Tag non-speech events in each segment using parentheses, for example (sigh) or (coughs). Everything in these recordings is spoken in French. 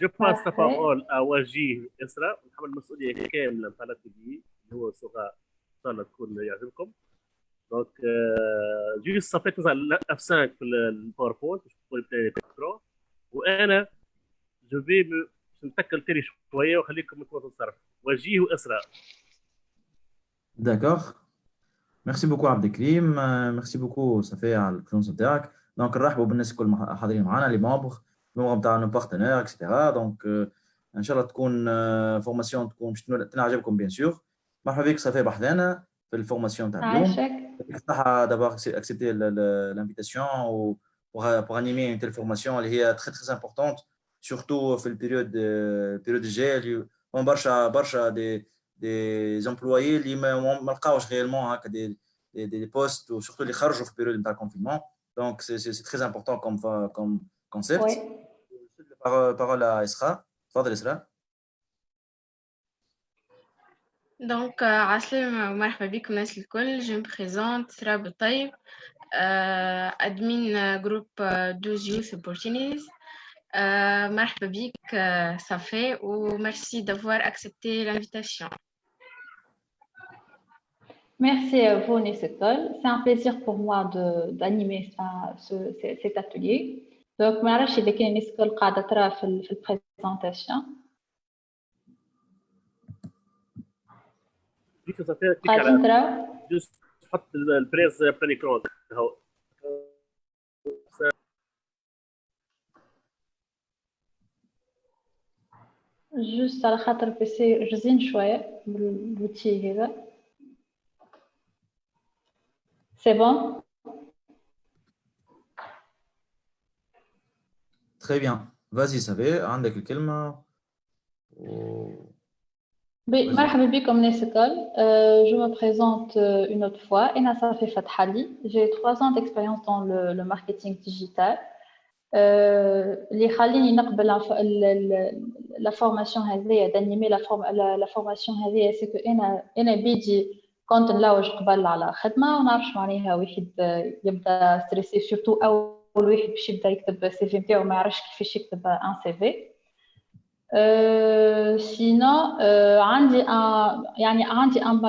جو باس لا بارول ا وجيه اسراء ونحمل المسؤوليه كامله نتاع لا تي اللي هو سوغا ان شاء الله تكون يعجبكم دونك جوست صفيت اف 5 في الباوربوينت باش تقول بتاعي وأنا جو في نتكل تيري شوية وخليكم أنتم تتصرفوا وجيه واسراء D'accord. Merci beaucoup Abdelkrim. Merci beaucoup Safia على البرونس نتاعك. دونك نرحبوا بالناس الكل حاضرين معنا لي مامبر الممبر نتاعنا بارتنير اكسترا دونك ان شاء الله تكون فورماسيون تكون باش تنعجبكم بيان سور مرحبا بك صافي بحذانا في الفورماسيون تاع اليوم يعطيك الصحة دابور اكسبتي لانفيتاسيون و pour animer une telle formation اللي هي très très importante surtout في البيريود البيريود الجاي اللي برشا برشا دي دي امبلويي اللي ما لقاوش غيالمون هكا دي دي دي بوست وسورتو اللي خرجوا في البيريود نتاع الكونفينمون دونك سي سي تري امبورتون كوم كوم كونسيبت parole à Isra تفضل إسراء دونك عسلامة ومرحبا بكم الناس الكل جو مبريزونت سرا بالطيب ادمين جروب 12 يوث opportunities مرحبا بك صافي وميرسي d'avoir accepté l'invitation Merci à vous, Nissetol. C'est un plaisir pour moi d'animer ce, cet atelier. دونك ما عرفتش اذا كاين اسكو القاعده ترى في في البريزونطاسيون قاعدين ترى تحط البريز برينيكرون هو جوست على خاطر بيسي رزين شوية بالوتي هذا سي بون Très bien. Vas-y, Savé, عندك الكلمة. و... مرحبا بكم ناس الكل. Je me présente une autre fois. Ena Safi Fathali. J'ai trois ans d'expérience dans le, le marketing digital. اللي خليني نقبل لا فورماسيون هذيا دانيمي لا فورم لا فورماسيون هذيا سكو انا انا بيجي كنت نلوج قبل على خدمه ونعرفش معناها واحد يبدا ستريسي سورتو اول واحد باش يبدا يكتب السي في نتاعو ما يعرفش كيفاش يكتب ان سي في سينو عندي ان يعني عندي ان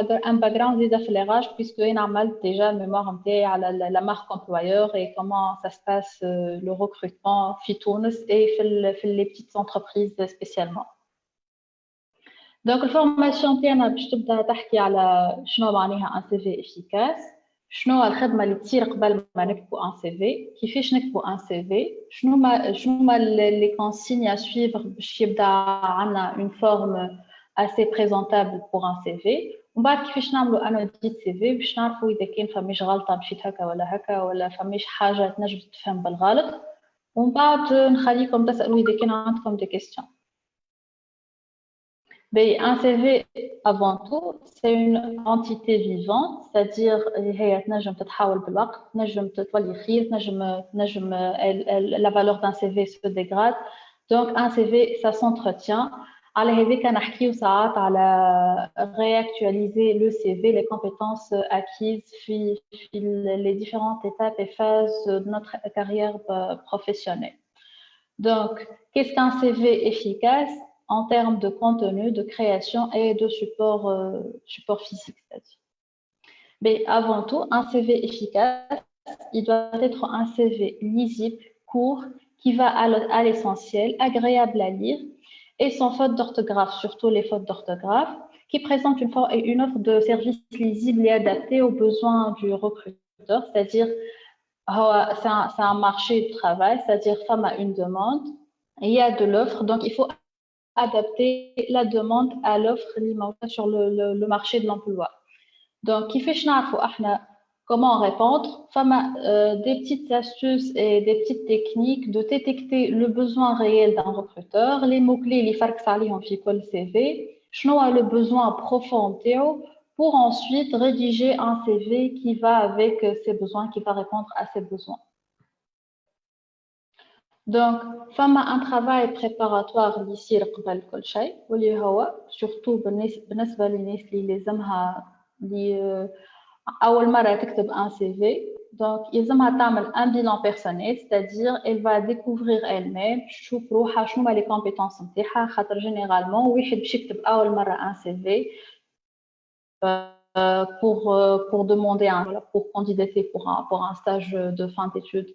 باك جراوند زياده في ليغاج بيسكو انا عملت ديجا الميموار نتاعي على لا مارك امبلويور اي كومون سا سباس لو ريكروتمون في تونس اي في في لي بتيت انتربريز سبيسيالمون دونك الفورماسيون تاعنا باش تبدا تحكي على شنو معناها ان سي في افيكاس شنو الخدمة اللي تصير قبل ما نكتبوا ان سي في كيفاش نكتبوا ان سي في شنو ما شنو ما لي كونسيغن ا سويفر باش يبدا عندنا اون فورم اسي بريزونتابل بور ان سي في ومن بعد كيفاش نعملوا ان اوديت سي في باش نعرفوا إذا كان فماش غلطة مشيت هكا ولا هكا ولا فماش حاجة تنجم تفهم بالغلط؟ ومن بعد نخليكم تسألوا إذا كان عندكم دي كيستيون Mais un CV, avant tout, c'est une entité vivante, c'est-à-dire, euh, la valeur d'un CV se dégrade. Donc, un CV, ça s'entretient. À réactualiser le CV, les compétences acquises, les différentes étapes et phases de notre carrière euh, professionnelle. Donc, qu'est-ce qu'un CV efficace? En termes de contenu, de création et de support, euh, physique. Mais avant tout, un CV efficace, il doit être un CV lisible, court, qui va à l'essentiel, agréable à lire et sans faute d'orthographe, surtout les fautes d'orthographe, qui présente une, offre de service lisible et adapté aux besoins du recruteur, c'est-à-dire c'est un, marché de travail, c'est-dire femme a une demande, il y a de l'offre, donc il faut adapter la demande à l'offre sur le, marché de l'emploi. Donc, comment répondre? Euh, Des petites astuces et des petites techniques de détecter le besoin réel d'un recruteur, les mots-clés, les farcs en le CV, a le besoin profond pour ensuite rédiger un CV qui va avec ses besoins, qui va répondre à ses besoins. دونك فما ان ترافاي بريباراتوار اللي يصير قبل كل شيء واللي هو سورتو بالنسبه للناس اللي لازمها اللي اول مره تكتب ان سي في Donc, يلزمها تعمل un bilan personnel, c'est-à-dire elle va découvrir elle-même تشوف روحها شنو هما les compétences نتاعها خاطر généralement واحد باش يكتب أول مرة un CV euh, pour euh, pour demander un pour candidater pour un pour un stage de fin d'études.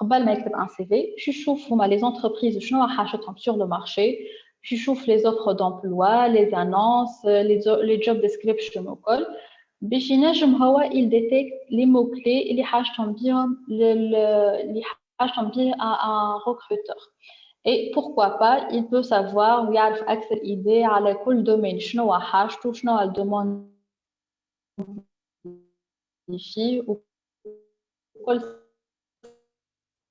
قبل ما يكتب ان سي في باش يشوف هما لي زونتربريز شنو حاجتهم سور لو مارشي باش يشوف لي زوفر دومبلوا لي انونس لي جوب ديسكريبشن وكل باش ينجم هو il détecte les mots clés اللي حاجتهم بيهم اللي حاجتهم بيه un recruteur et pourquoi pas il peut savoir ويعرف اكثر idée على كل دومين شنو هو حاجته شنو هو الدومون فيه وكل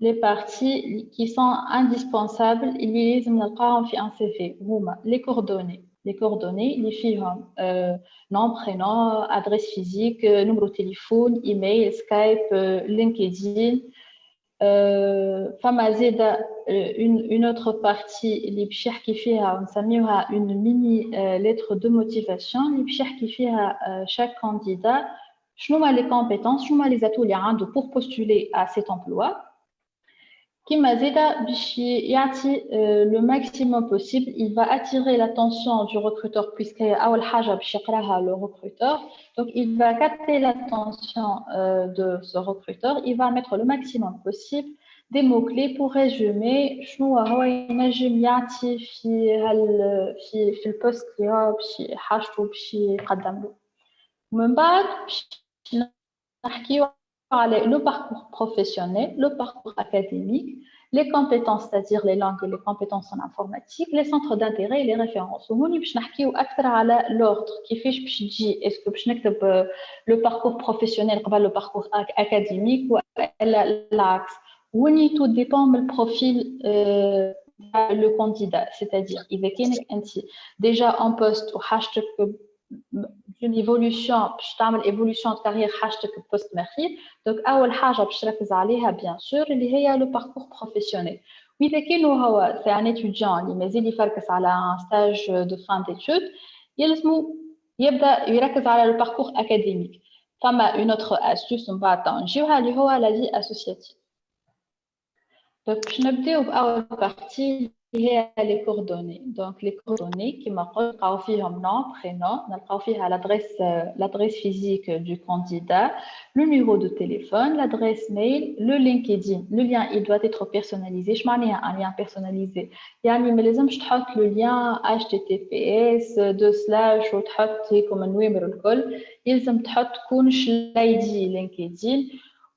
les parties qui sont indispensables اللي لازم نلقاهم في un CV هما les coordonnées les coordonnées, les filles, euh, nom, prénom, adresse physique, euh, numéro de téléphone, email, Skype, euh, LinkedIn. Euh, une, une autre partie, les qui fait une mini lettre de motivation, les qui fait chaque candidat, je les compétences, je les atouts pour postuler à cet emploi. كما زيدا باش يعطي لو ماكسيموم بوسيبل il va attirer l'attention du recruteur puisque هي اول حاجه باش يقراها le recruteur donc il va capter l'attention de ce recruteur il va mettre le maximum possible des mots clés pour résumer شنو هو ينجم يعطي في هال في في البوست اللي هو باش حاجته باش يقدم له ومن بعد باش نحكيو le parcours professionnel, le parcours académique, les compétences, c'est-à-dire les langues et les compétences en informatique, les centres d'intérêt et les références. وهوني باش نحكيو أكثر على l'ordre كيفاش باش تجي est-ce que باش نكتب le parcours professionnel قبل le parcours académique ولا العكس هوني tout dépend من البروفيل le candidat c'est-à-dire إذا كانك أنت déjà en poste وحاجتك une évolution باش تعمل évolution de carrière حاجتك post مخير دونك اول حاجه باش تركز عليها بيان سور اللي هي لو باركور بروفيسيونيل واذا كان هو سي ان اتيديون اللي مازال يفركس على ان ستاج دو فان ديتود يلزمو يبدا يركز على لو باركور اكاديميك فما اون اوتر استوس من بعد نجيوها اللي هو لا في اسوسياتيف دونك باش نبداو باول بارتي هي لي كوردوني دونك لي كوردوني كيما قلت نلقاو فيهم نون برينون نلقاو فيها لادريس لادريس فيزيك دو كانديدا لو نيميرو دو تيليفون لادريس ميل لو لينكدين لو لين il doit être personnalisé اش معناها ان لين بيرسوناليزي يعني ما لازمش تحط لو لين اتش تي تي بي اس دو سلاش وتحط هيكم النوامر الكل يلزم تحط كونش لايدي لينكدين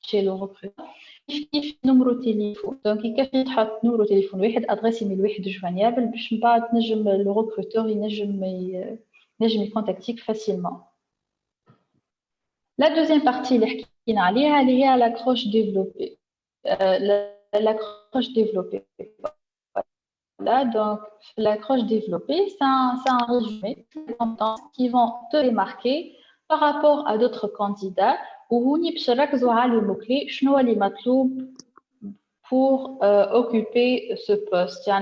chez le recruteur كيف نمرو تليفون دونك يكفي تحط نمرو تليفون واحد ادريس ايميل واحد جوانيابل باش من بعد نجم لو ريكروتور ينجم ينجم يكونتاكتيك فاسيلمون لا دوزيام بارتي اللي حكينا عليها اللي هي لاكروش ديفلوبي لاكروش ديفلوبي Voilà, donc l'accroche développée, c'est un, un, résumé de compétences qui vont te démarquer par rapport à d'autres candidats وهوني باش نركزوا على الموكلي شنو اللي مطلوب pour occuper ce poste à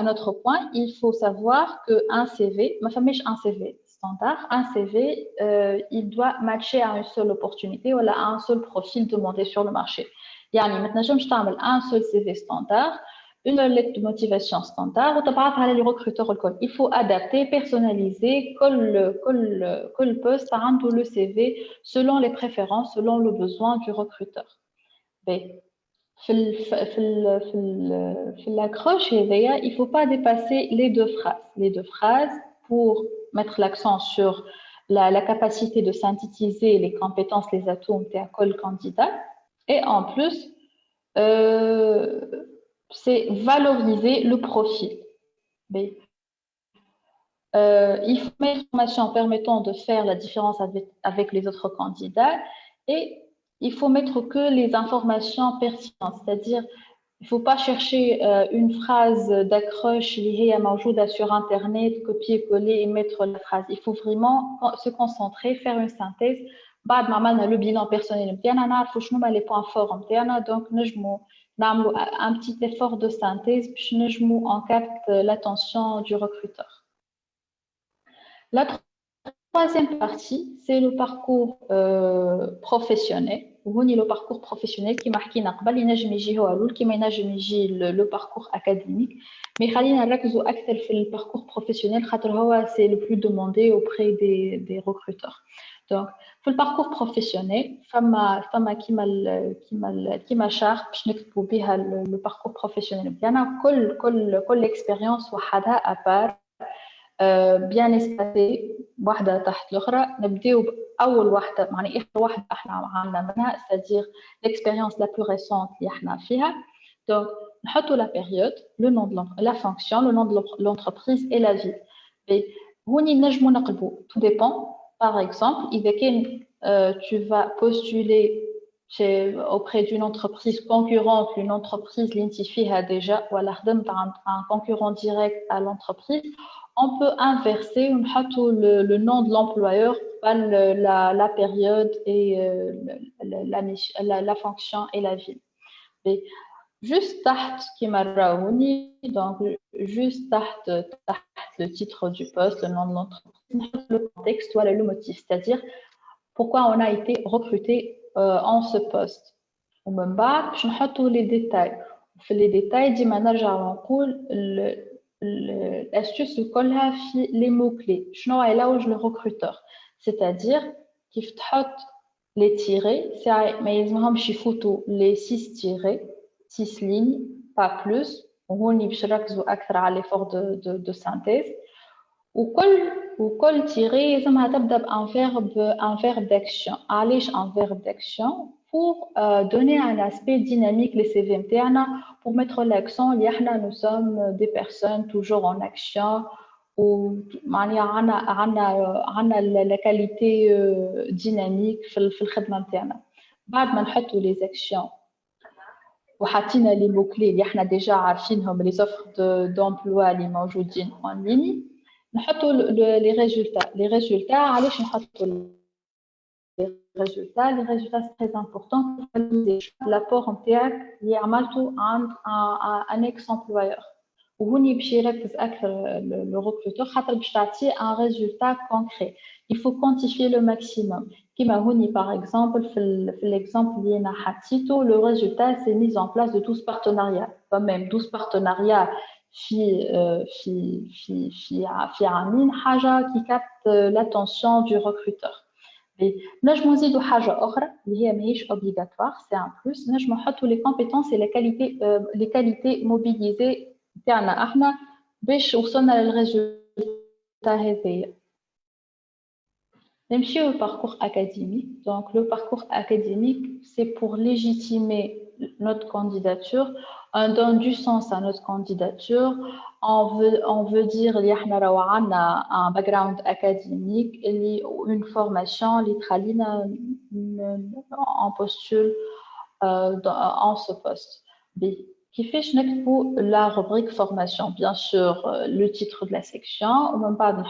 un autre point, il faut savoir qu'un CV, ma famille un CV standard, un CV, euh, il doit matcher à une seule opportunité ou à un seul profil demandé sur le marché. يعني maintenant je تعمل un seul CV standard, une lettre de motivation standard وتبعثها les recruteurs الكل. Il faut adapter, personnaliser كل كل كل poste عنده le CV selon les préférences, selon le besoin du recruteur. B l'accroche, il ne faut pas dépasser les deux phrases. Les deux phrases pour mettre l'accent sur la, capacité de synthétiser les compétences, les atouts de col candidat. Et en plus, euh, c'est valoriser le profit. Euh, il faut une formation permettant de faire la différence avec, les autres candidats et il faut mettre que les informations pertinentes, c'est-à-dire il ne faut pas chercher euh, une phrase d'accroche liée à Manjouda sur Internet, copier-coller et mettre la phrase. Il faut vraiment se concentrer, faire une synthèse. Bad maman a le bilan personnel, il faut les points forts, donc nous نعملوا un petit effort de synthèse باش نجموا on capte l'attention du recruteur. La troisième partie, c'est le parcours euh, professionnel. وهوني لو باركور بروفيسيونيل كيما حكينا قبل ينجم يجي هو الاول كيما ينجم يجي لو باركور اكاديميك مي خلينا نركزوا اكثر في الباركور بروفيسيونيل خاطر هو سي لو بلو دوموندي اوبري دي دي ريكروتور دونك في الباركور بروفيسيونيل فما فما كيما ال كيما ال كيما شارت باش نكتبوا بها لو باركور بروفيسيونيل بتاعنا كل كل كل اكسبيريونس وحدها ابار بيان اسباسي واحده تحت الاخرى نبداو باول واحده معني اخر واحده احنا عملنا منها c'est-à-dire l'expérience la plus récente اللي احنا فيها donc نحطوا la période le nom de la fonction le nom de l'entreprise et la ville هوني نجمو نقلبوا tout dépend Par exemple, euh, tu vas postuler auprès d'une entreprise concurrente, une entreprise l'intifie déjà, ou à un concurrent direct à l'entreprise, on peut inverser le, le nom de l'employeur, la, la, période et euh, la, fonction et la ville. Et juste qui m'a donc juste taht, le titre du poste, le nom de l'entreprise, le contexte, voilà le motif, c'est-à-dire pourquoi on a été recruté euh, en ce poste. Au même bas, je les détails. Les détails, dit le l'astuce الكلها في les mots clés شنو علاوج le recruteur c'est-à-dire كيف تحط les tirés ما يلزمهمش يفوتوا les 6 tirés 6 lignes pas plus وهوني باش نركزوا اكثر على l'effort de, de, de synthèse وكل وكل تيري لازمها تبدا بان فيرب ان فيرب d'action علاش ان فيرب d'action pour euh, donner un aspect dynamique les CV pour mettre l'accent nous sommes des personnes toujours en action ou la qualité euh, dynamique في الخدمه نتاعنا بعد ما نحطوا les actions وحطينا les mots clés اللي احنا déjà عارفينهم les offres d'emploi اللي موجودين en ligne نحطوا les résultats les résultats علاش نحطوا les résultats. Les résultats, c'est très important pour valider l'apport en TAC اللي عملته عند un ex-employeur. وهوني باش يركز أكثر le recruteur خاطر باش تعطيه un résultat concret. Il faut quantifier le maximum. كيما هوني par exemple في, في l'exemple اللي أنا حطيته le résultat c'est mise en place de 12 partenariats. Pas même 12 partenariats في في في في في عامين حاجة qui capte l'attention du recruteur. نجمو نزيدو حاجة أخرى اللي هي ماهيش obligatoire سي ان بلوس نجمو نحطو لي كومبيتونس لي كاليتي لي كاليتي موبيليزي تاعنا احنا باش وصلنا للريزولتا هذايا نمشيو للباركور académique donc le parcours académique c'est pour légitimer notre candidature on donne du sens à notre candidature. On veut, on veut dire qu'il y a un background académique, une formation, on postule euh, en ce poste. Qui formation, bien sûr, euh, le titre de la section, ou même pas de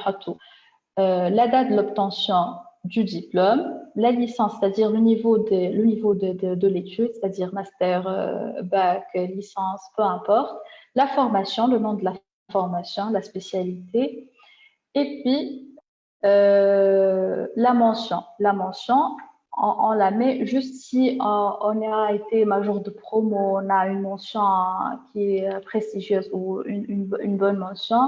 euh, la date de l'obtention du diplôme, la licence, c'est-à-dire le niveau de, l'étude, c'est-à-dire master, euh, bac, licence, peu importe, la formation, le nom de la formation, la spécialité, et puis euh, la mention. La mention, on, la met juste si on, a été major de promo, on a une mention qui est prestigieuse ou une, bonne mention,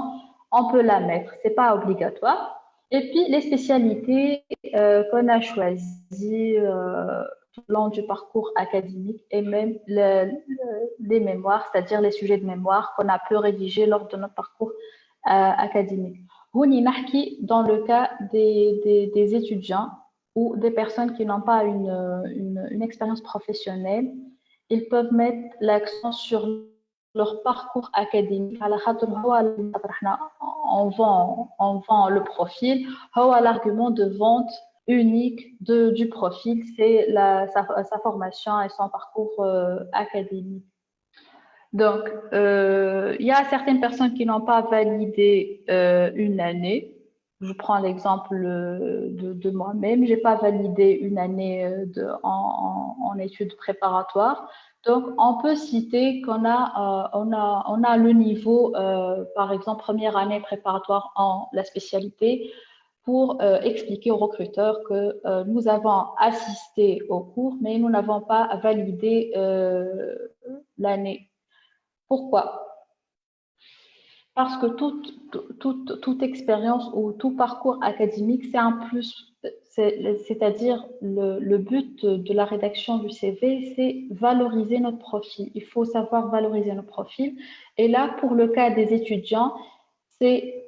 on peut la mettre. C'est pas obligatoire. Et puis, les spécialités euh, qu'on a choisies euh, tout au long du parcours académique et même les mémoires, c'est-à-dire les sujets de mémoire qu'on a pu rédiger lors de notre parcours euh, académique. Dans le cas des, étudiants ou des personnes qui n'ont pas une, une, expérience professionnelle, ils peuvent mettre l'accent sur leur parcours académique. On vend, on vend le profil. L'argument de vente unique de, du profil c'est sa, sa, formation et son parcours euh, académique. Donc euh, il y a certaines personnes qui n'ont pas validé euh, une année je prends l'exemple de, de moi-même. J'ai pas validé une année de, en, études préparatoires. Donc, on peut citer qu'on a, euh, le niveau, euh, par exemple, première année préparatoire en la spécialité, pour euh, expliquer aux recruteurs que nous avons assisté au cours, mais nous n'avons pas validé l'année. Pourquoi? Parce que toute, expérience ou tout parcours académique, c'est un plus c'est-à-dire le, le, but de la rédaction du CV, c'est valoriser notre profil. Il faut savoir valoriser notre profil. Et là, pour le cas des étudiants, c'est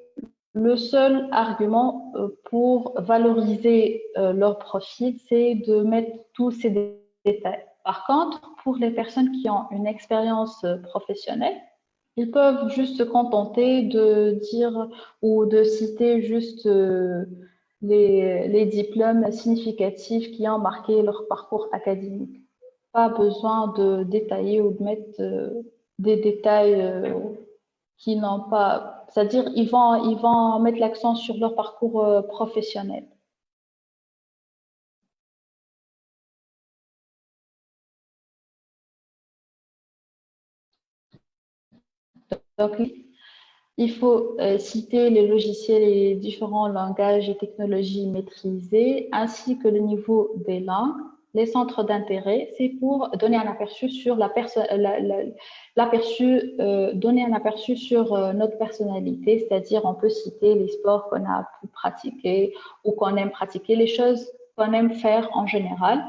le seul argument euh, pour valoriser euh, leur profil, c'est de mettre tous ces détails. Par contre, pour les personnes qui ont une expérience euh, professionnelle, ils peuvent juste se contenter de dire ou de citer juste les, diplômes significatifs qui ont marqué leur parcours académique. Pas besoin de détailler ou de mettre euh, des détails euh, qui n'ont pas... C'est-à-dire ils vont, ils vont mettre l'accent sur leur parcours euh, professionnel. Donc, il faut euh, citer les logiciels et les différents langages et technologies maîtrisés, ainsi que le niveau des langues. Les centres d'intérêt, c'est pour donner un aperçu sur notre personnalité, c'est-à-dire on peut citer les sports qu'on a pu pratiquer ou qu'on aime pratiquer, les choses qu'on aime faire en général,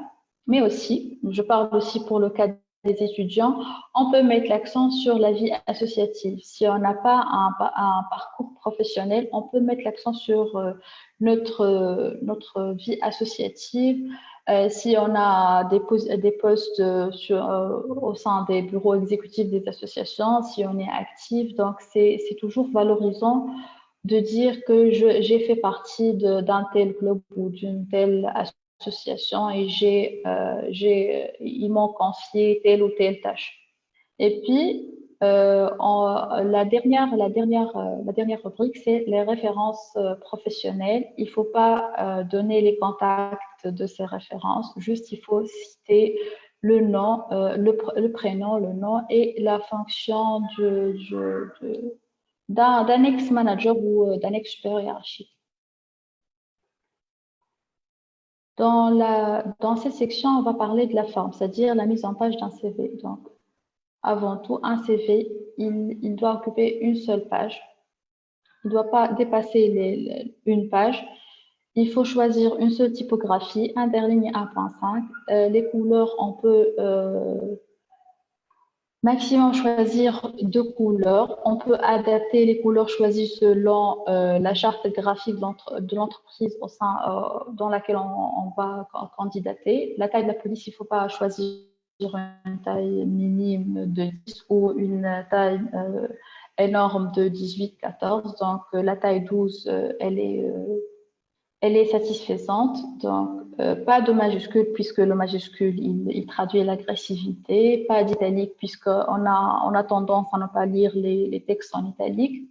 mais aussi, je parle aussi pour le cas des étudiants, on peut mettre l'accent sur la vie associative. Si on n'a pas un, parcours professionnel, on peut mettre l'accent sur euh, notre, vie associative. Euh, si on a des, postes euh, au sein des bureaux exécutifs des associations, si on est actif, donc c'est toujours valorisant de dire que j'ai fait partie d'un tel club ou d'une telle et euh, j'ai, ils m'ont confié telle ou telle tâche. Et puis, euh, la dernière, la dernière, euh, la dernière rubrique, c'est les références euh, professionnelles. Il faut pas euh, donner les contacts de ces références, juste il faut citer le nom, euh, le, prénom, le nom et la fonction d'un, ex-manager ou d'un ex-supérieur hiérarchique. Dans, la, dans cette section, on va parler de la forme, c'est-à-dire la mise en page d'un CV. Donc, avant tout, un CV, il, il, doit occuper une seule page. Il ne doit pas dépasser une page. Il faut choisir une seule typographie, interligne 1.5. Euh, les couleurs, on peut euh, Maximum choisir deux couleurs. On peut adapter les couleurs choisies selon euh, la charte graphique de l'entreprise au sein euh, dans laquelle on, va candidater. La taille de la police, il ne faut pas choisir une taille minime de 10 ou une taille euh, énorme de 18-14. Donc la taille 12, elle est elle est satisfaisante. Donc, euh, pas de majuscule puisque le majuscule, il, traduit l'agressivité. Pas d'italique puisqu'on a, on a tendance à ne pas lire les, textes en italique.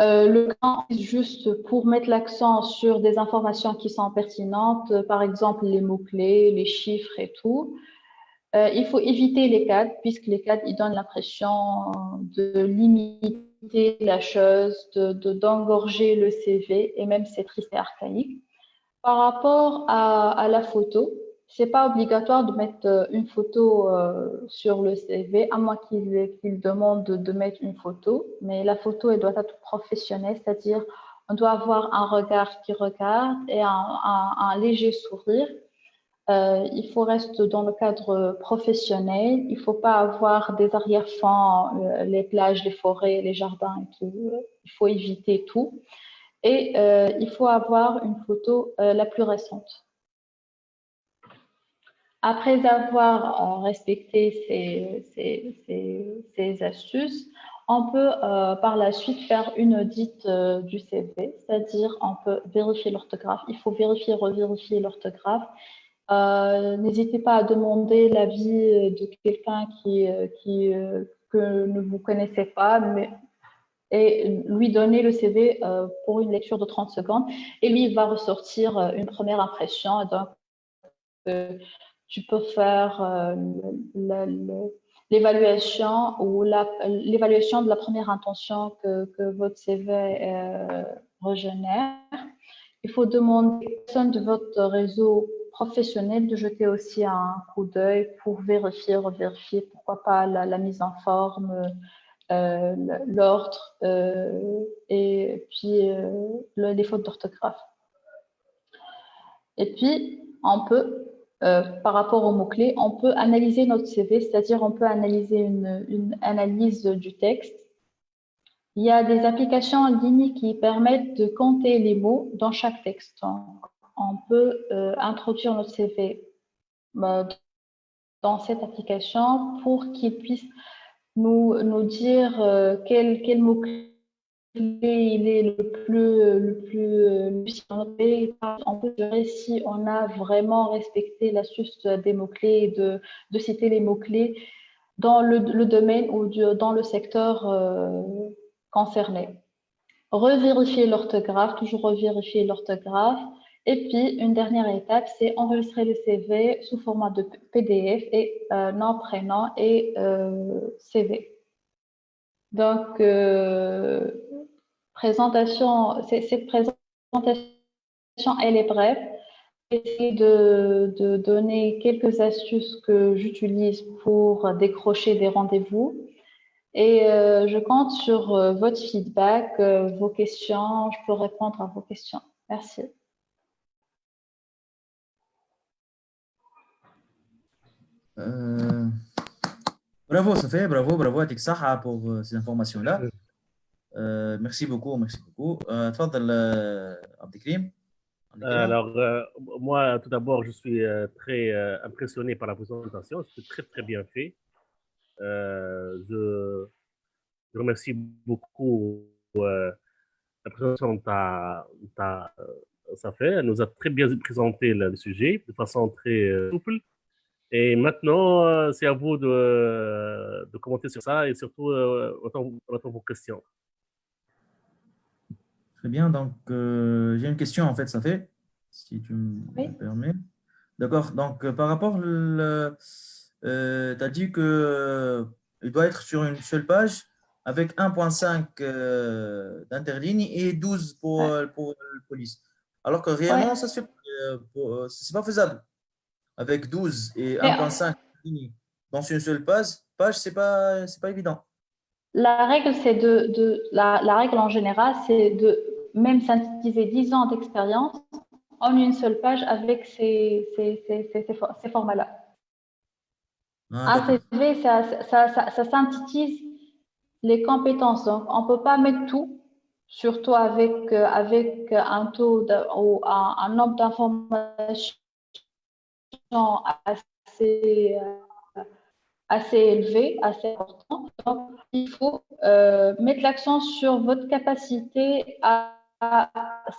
Euh, le est juste pour mettre l'accent sur des informations qui sont pertinentes, par exemple les mots-clés, les chiffres et tout. Euh, il faut éviter les cadres, puisque les cadres ils donnent l'impression de limiter la chose, d'engorger de, le CV, et même c'est triste et archaïque. Par rapport à, la photo, c'est pas obligatoire de mettre euh, une photo euh, sur le CV, à moins qu'il demande de, mettre une photo. Mais la photo, elle doit être professionnelle, c'est-à-dire on doit avoir un regard qui regarde et un, léger sourire. Euh, il faut rester dans le cadre professionnel. Il faut pas avoir des arrière-fonds, les plages, les forêts, les jardins et tout. Il faut éviter tout. Et il faut avoir une photo la plus récente. Après avoir euh, respecté ces, astuces, on peut euh, par la suite faire une audite euh, du CV, c'est-à-dire on peut vérifier l'orthographe. Il faut vérifier, revérifier l'orthographe. N'hésitez pas à demander l'avis de quelqu'un qui, qui que ne vous connaissez pas, mais et lui donner le CV pour une lecture de 30 secondes. Et lui, il va ressortir une première impression. Donc, tu peux faire euh, l'évaluation ou l'évaluation de la première intention que, que votre CV euh, régénère. Il faut demander aux personnes de votre réseau professionnel de jeter aussi un coup d'œil pour vérifier, revérifier, pourquoi pas la, mise en forme, euh, l'ordre et puis les fautes d'orthographe. Et puis, on peut euh, par rapport aux mots-clés, on peut analyser notre CV, c'est-à-dire on peut analyser une, analyse du texte. Il y a des applications en ligne qui permettent de compter les mots dans chaque texte. On, peut euh, introduire notre CV euh, dans cette application pour qu'il puisse nous, nous dire quel, quel mot-clé il est le plus, le plus, on peut gérer si on a vraiment respecté l'astuce des mots-clés et de, de, citer les mots-clés dans le, domaine ou dans le secteur euh, concerné. Revérifier l'orthographe, toujours revérifier l'orthographe. Et puis, une dernière étape, c'est enregistrer le CV sous format de PDF et euh, nom, prénom et euh, CV. Donc, euh, présentation, cette présentation, elle est brève. J'essaie de, de, donner quelques astuces que j'utilise pour décrocher des rendez-vous. Et je compte sur votre feedback, vos questions. Je peux répondre à vos questions. Merci. Bravo, Sophie, bravo, bravo à Tiksaha pour euh, ces informations-là. Euh, merci beaucoup, merci beaucoup. Euh, euh Abdelkrim. Alors, moi, tout d'abord, je suis très impressionné par la présentation. C'est très, très bien fait. Je, je, remercie beaucoup la présentation de fait. Elle nous a très bien présenté le sujet de façon très souple. Et maintenant, euh, c'est à vous de, de, commenter sur ça et surtout, euh, on attend vos questions. Très bien. Donc, euh, j'ai une question, en fait, ça fait, si tu me permets. D'accord. Donc, par rapport, tu as dit qu'il doit être sur une seule page avec 1.5 d'interligne et 12 pour, pour la police. Alors que réellement, ça, c'est pas faisable avec 12 et 1.5 dans une seule page, page c'est pas c'est pas évident. La règle c'est de, de la, la, règle en général c'est de même synthétiser 10 ans d'expérience en une seule page avec ces, ces, ces, ces formats-là. Ah, un CV, ça, ça, ça, ça, synthétise les compétences. Donc, on ne peut pas mettre tout, surtout avec, euh, avec un taux ou un, un nombre d'informations assez, euh, assez assez important. Donc, il faut euh, mettre l'accent sur votre capacité à,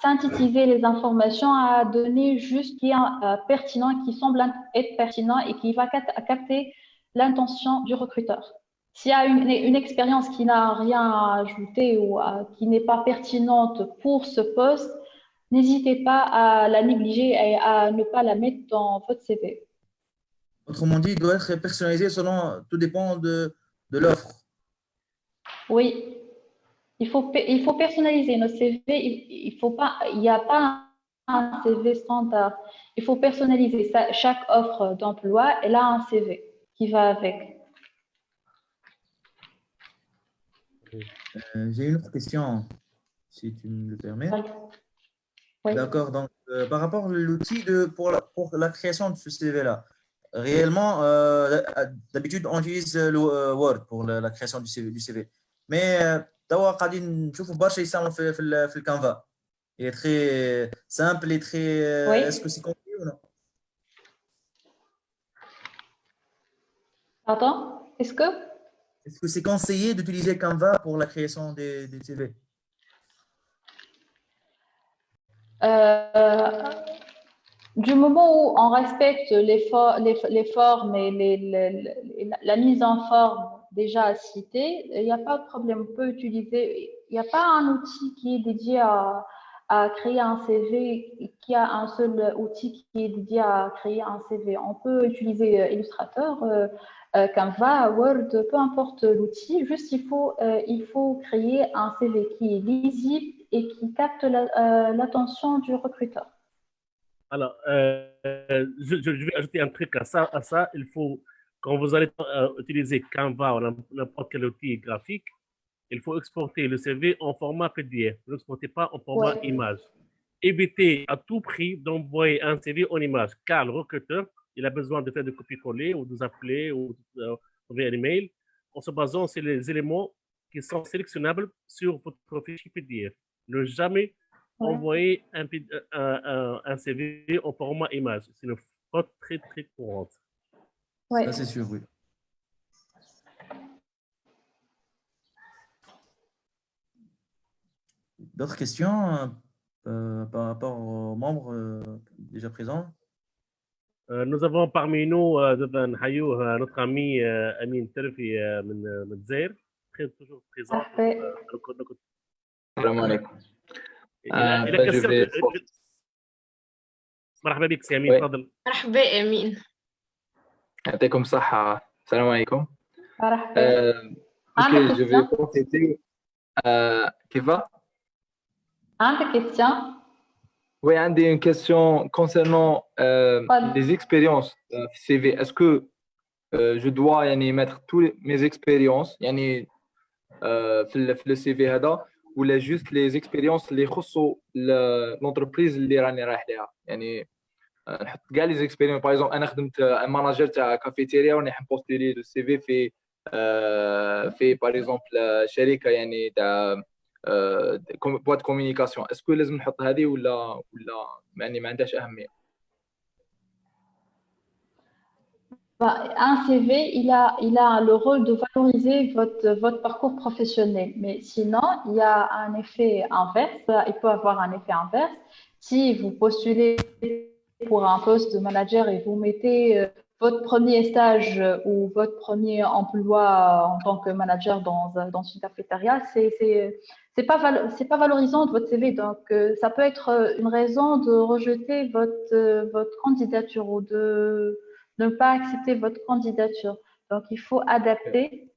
synthétiser les informations, à donner juste ce qui est euh, pertinent, qui semble être pertinent et qui va capter l'intention du recruteur. S'il y a une expérience qui n'a rien à ajouter ou qui n'est pas pertinente pour ce poste, n'hésitez pas à la négliger et à ne pas la mettre dans votre CV. Autrement dit, il doit être personnalisé selon, tout dépend de, de l'offre. Oui, il faut, il faut personnaliser nos CV. Il, pas, il n'y a pas un CV standard. Il faut personnaliser ça. Chaque offre d'emploi, elle a un CV qui va avec. Euh, J'ai une autre question, si tu me le permets. Oui. D'accord. Donc, euh, par rapport à l'outil pour la, pour la création de ce CV-là, réellement, euh, d'habitude, on utilise le euh, Word pour la, création du CV. Du CV. Mais d'abord, je trouve que c'est le Canva. Il est très simple et très… Oui. Est-ce que c'est compris ou non? Pardon? Est-ce que… Est-ce que c'est conseillé d'utiliser Canva pour la création des, des CV du moment où on respecte les, for- les, les formes et la mise en forme déjà citée, il n'y a pas de problème. On peut utiliser, il n'y a pas un outil qui est dédié à, créer un CV, qui a un seul outil qui est dédié à créer un CV. On peut utiliser euh, Illustrator, euh, euh, Canva, Word, peu importe l'outil, juste il faut, euh, il faut créer un CV qui est lisible et qui capte la- euh, l'attention du recruteur. Alors, euh, je, vais ajouter un truc à ça. À ça, il faut, quand vous allez euh, utiliser Canva ou n'importe quel outil graphique, il faut exporter le CV en format PDF. Ne l'exportez pas en format Ouais. image. Évitez à tout prix d'envoyer un CV en image, car le recruteur, il a besoin de faire des copier-coller ou de vous appeler ou euh, envoyer un email en se basant sur les éléments qui sont sélectionnables sur votre fichier PDF. Ne jamais envoyer un, euh, euh, euh, CV au format image. C'est une faute très, très courante. Ouais. Ça, c'est sûr, oui. D'autres questions par rapport aux membres déjà présents? Nous avons parmi nous notre ami Amin Terfi Mdzair, très toujours présent. Parfait. السلام عليكم مرحبا بك سي امين تفضل مرحبا امين يعطيكم الصحة السلام عليكم مرحبا أوكي جو في كونتيتي كيف عندك كيستيون Oui, Andy, une question concernant euh, les expériences euh, CV. Est-ce que euh, je dois yani, mettre toutes mes expériences yani, euh, le CV هذا ولا juste les expériences اللي يخصوا ل- l'entreprise اللي راني رايح لها يعني آه، نحط كاع لي زيكسبيريونس باغ اكزومبل أنا خدمت ماناجر تاع كافيتيريا وراني نبوستيلي لو سي في في آه، في باغ اكزومبل شركة يعني تاع آه، كوم- بواد كوميونيكاسيون اسكو لازم نحط هذه ولا ولا يعني ما عندهاش أهمية؟ Bah, un CV, il a, il a le rôle de valoriser votre, votre parcours professionnel. Mais sinon, il y a un effet inverse. Il peut avoir un effet inverse. Si vous postulez pour un poste de manager et vous mettez euh, votre premier stage euh, ou votre premier emploi en tant que manager dans, dans une cafétéria, c'est, c'est, pas, c'est pas valorisant de votre CV. Donc, euh, ça peut être euh, une raison de rejeter votre, euh, votre candidature ou de, ne pas accepter votre candidature. Donc, il faut adapter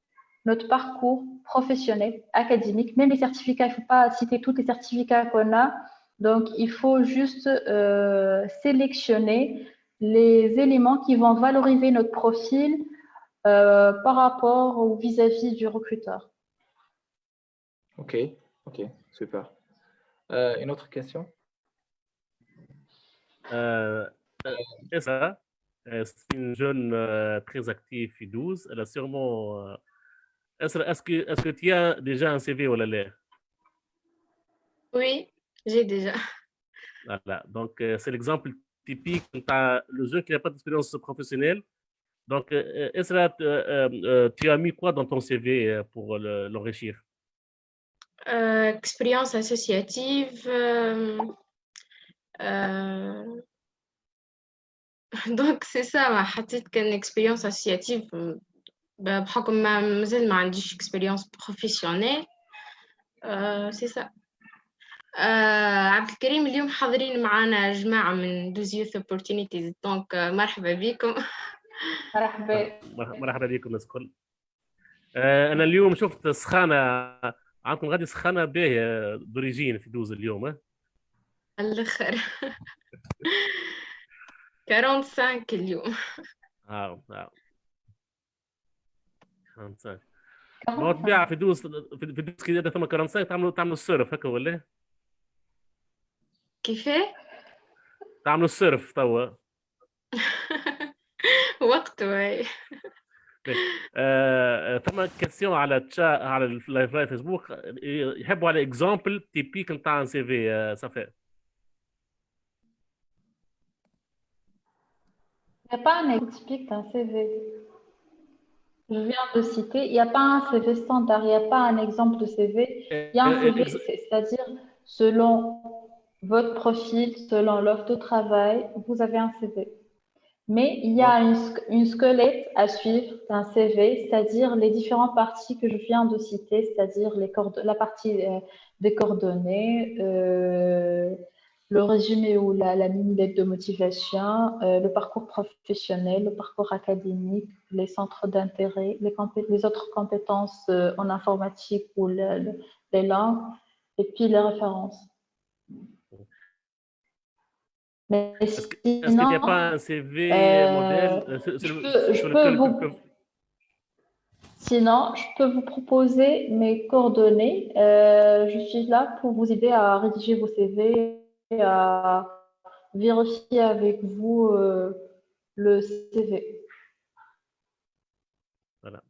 notre parcours professionnel, académique, même les certificats. Il ne faut pas citer tous les certificats qu'on a. Donc, il faut juste euh, sélectionner les éléments qui vont valoriser notre profil euh, par rapport ou vis-à-vis du recruteur. ok ok super Euh, une autre question? Euh, ça, c'est une jeune euh, très active et douce. Elle a sûrement. euh, Est-ce que, tu as déjà un CV ou la Oui, j'ai déjà. Voilà. Donc, euh, c'est l'exemple typique. Tu as le jeune qui n'a pas d'expérience professionnelle. Donc, euh, Esra, euh, euh, euh, tu as mis quoi dans ton CV euh, pour le- l'enrichir? Euh, expérience associative. euh, euh, (laughs) Donc, c'est ça, ma حطيت كان expérience associative. بحكم ما مازال ما عنديش اكسبيريونس بروفيسيونيل سي سا عبد الكريم اليوم حاضرين معنا جماعة من دوز يوث opportunities. دونك مرحبا بكم. (laughs) مرحبا. مرحبا بكم الناس الكل. آه، أنا اليوم شفت سخانة. عندكم غادي سخانة باهية دوريجين في دوز اليوم ها الأخر. (laughs) 45 اليوم آه آه 45 ما طبيعة في دوز في دوز كده ثم 45 تعملوا تعملوا السيرف هكا ولا كيفاه تعملوا السيرف توا وقته هاي آه، ثم كيستيون على تشا على اللايف لايف فيسبوك يحبوا على اكزامبل تيبيك نتاع سي في صفاء Il n'y a pas un typique d'un CV. Je viens de citer, il n'y a pas un CV standard, il n'y a pas un exemple de CV. Il y a un Euh, CV, ex- c'est- c'est-à-dire selon votre profil, selon l'offre de travail, vous avez un CV. Mais il y a une, squelette à suivre d'un CV, c'est-à-dire les différentes parties que je viens de citer, c'est-à-dire la partie euh, des coordonnées, euh, le résumé ou la, la mini lettre de motivation, euh, le parcours professionnel, le parcours académique, les centres d'intérêt, les, autres compétences euh, en informatique ou le- le- les langues, et puis les références. Mais Est-ce qu'il n'y a pas un CV euh, modèle euh, sur, je sur- peux- je sur peux lequel vous- Sinon, je peux vous proposer mes coordonnées. Je suis là pour vous aider à rédiger vos CV, à vérifier avec vous euh, le CV. Voilà.